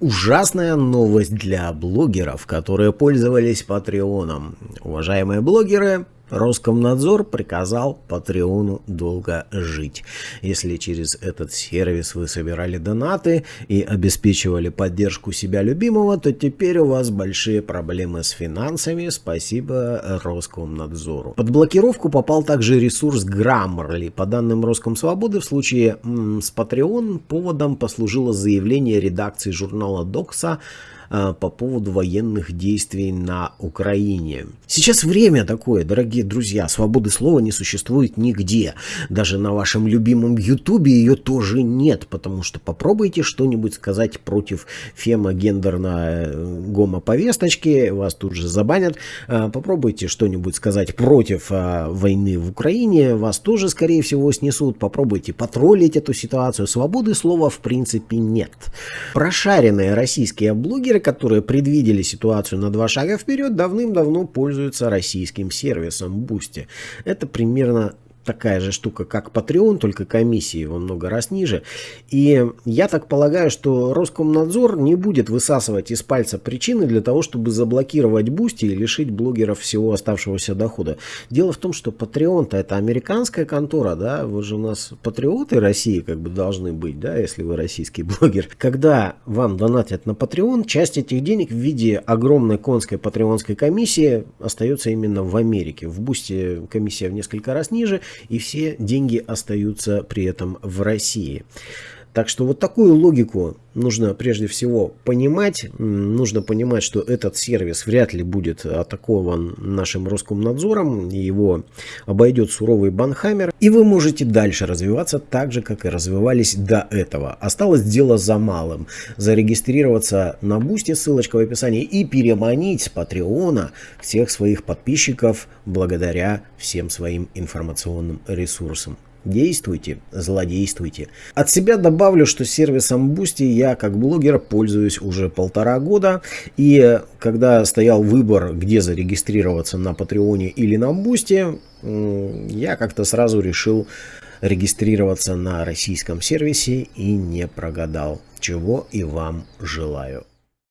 Ужасная новость для блогеров, которые пользовались Патреоном. Уважаемые блогеры, Роскомнадзор приказал Патреону долго жить. Если через этот сервис вы собирали донаты и обеспечивали поддержку себя любимого, то теперь у вас большие проблемы с финансами. Спасибо Роскомнадзору. Под блокировку попал также ресурс Grammarly. По данным Роскомсвободы, в случае с Patreon поводом послужило заявление редакции журнала Докса по поводу военных действий на Украине. Сейчас время такое, дорогие друзья, свободы слова не существует нигде. Даже на вашем любимом ютубе ее тоже нет, потому что попробуйте что-нибудь сказать против фемо-гендерно-гомоповесточки, э, вас тут же забанят. Э, попробуйте что-нибудь сказать против войны в Украине, вас тоже, скорее всего, снесут. Попробуйте потроллить эту ситуацию. Свободы слова в принципе нет. Прошаренные российские блогеры которые предвидели ситуацию на два шага вперед, давным-давно пользуются российским сервисом Boosty. Это примерно такая же штука, как Patreon, только комиссии во много раз ниже. И я так полагаю, что Роскомнадзор не будет высасывать из пальца причины для того, чтобы заблокировать Boosty и лишить блогеров всего оставшегося дохода. Дело в том, что Patreon-то это американская контора, да, вы же у нас патриоты России как бы должны быть, да, если вы российский блогер. Когда вам донатят на Patreon, часть этих денег в виде огромной конской Patreon-ской комиссии остается именно в Америке. В Boosty комиссия в несколько раз ниже, и все деньги остаются при этом в России. Так что вот такую логику нужно прежде всего понимать. Нужно понимать, что этот сервис вряд ли будет атакован нашим Роскомнадзором. Его обойдет суровый банхаммер. И вы можете дальше развиваться так же, как и развивались до этого. Осталось дело за малым. Зарегистрироваться на Бусте, ссылочка в описании, и переманить с Патреона всех своих подписчиков благодаря всем своим информационным ресурсам. Действуйте, злодействуйте. От себя добавлю, что сервисом Boosty я как блогер пользуюсь уже полтора года. И когда стоял выбор, где зарегистрироваться на Патреоне или на Boosty, я как-то сразу решил регистрироваться на российском сервисе и не прогадал. Чего и вам желаю.